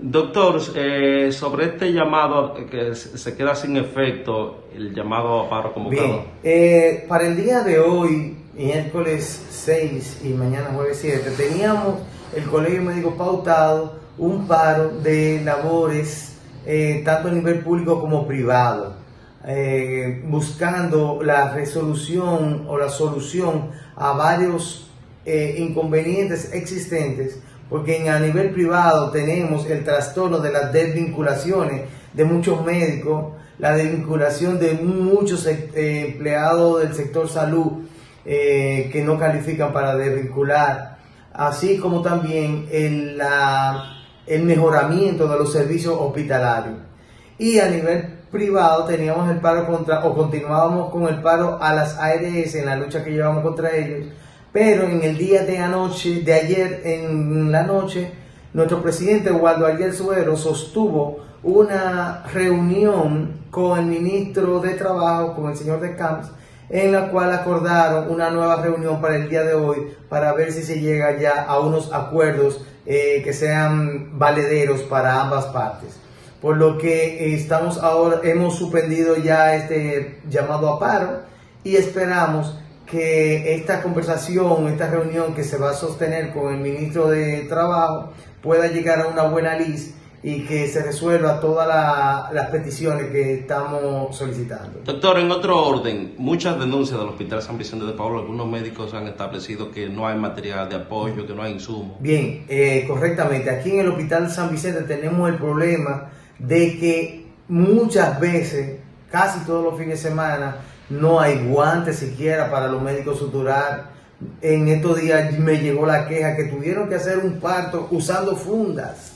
Doctor, eh, sobre este llamado que se queda sin efecto, el llamado a paro convocado. Bien, eh, para el día de hoy, miércoles 6 y mañana jueves 7, teníamos el Colegio Médico pautado un paro de labores, eh, tanto a nivel público como privado, eh, buscando la resolución o la solución a varios eh, inconvenientes existentes, porque a nivel privado tenemos el trastorno de las desvinculaciones de muchos médicos, la desvinculación de muchos empleados del sector salud que no califican para desvincular, así como también el, el mejoramiento de los servicios hospitalarios. Y a nivel privado teníamos el paro contra, o continuábamos con el paro a las ARS en la lucha que llevamos contra ellos, pero en el día de anoche, de ayer en la noche, nuestro presidente Waldo Ariel Suero sostuvo una reunión con el ministro de Trabajo, con el señor de Camps, en la cual acordaron una nueva reunión para el día de hoy para ver si se llega ya a unos acuerdos eh, que sean valederos para ambas partes. Por lo que estamos ahora, hemos suspendido ya este llamado a paro y esperamos que esta conversación, esta reunión que se va a sostener con el ministro de Trabajo pueda llegar a una buena lista y que se resuelva todas las peticiones que estamos solicitando. Doctor, en otro orden, muchas denuncias del Hospital San Vicente de Paulo, algunos médicos han establecido que no hay material de apoyo, que no hay insumos. Bien, eh, correctamente. Aquí en el Hospital San Vicente tenemos el problema de que muchas veces, casi todos los fines de semana, no hay guantes siquiera para los médicos suturar. En estos días me llegó la queja que tuvieron que hacer un parto usando fundas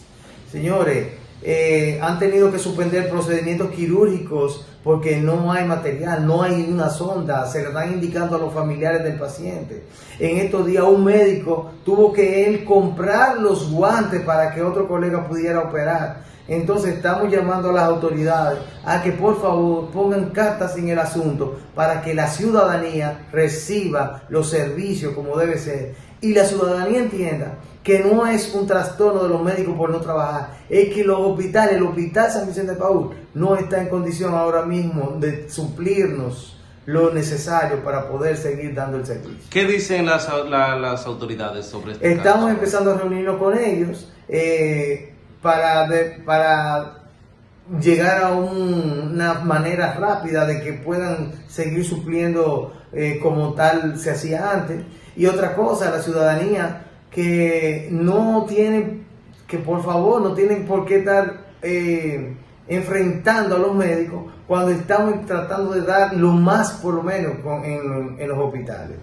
Señores, eh, han tenido que suspender procedimientos quirúrgicos porque no hay material, no hay una sonda, se le están indicando a los familiares del paciente. En estos días un médico tuvo que él comprar los guantes para que otro colega pudiera operar. Entonces estamos llamando a las autoridades a que por favor pongan cartas en el asunto para que la ciudadanía reciba los servicios como debe ser y la ciudadanía entienda que no es un trastorno de los médicos por no trabajar, es que los hospitales, el Hospital San Vicente de Paúl no está en condición ahora mismo de suplirnos lo necesario para poder seguir dando el servicio. ¿Qué dicen las, las autoridades sobre esto? Estamos empezando a reunirnos con ellos eh, para, para llegar a una manera rápida de que puedan seguir supliendo eh, como tal se hacía antes. Y otra cosa, la ciudadanía que no tienen, que por favor no tienen por qué estar eh, enfrentando a los médicos cuando estamos tratando de dar lo más por lo menos en los hospitales.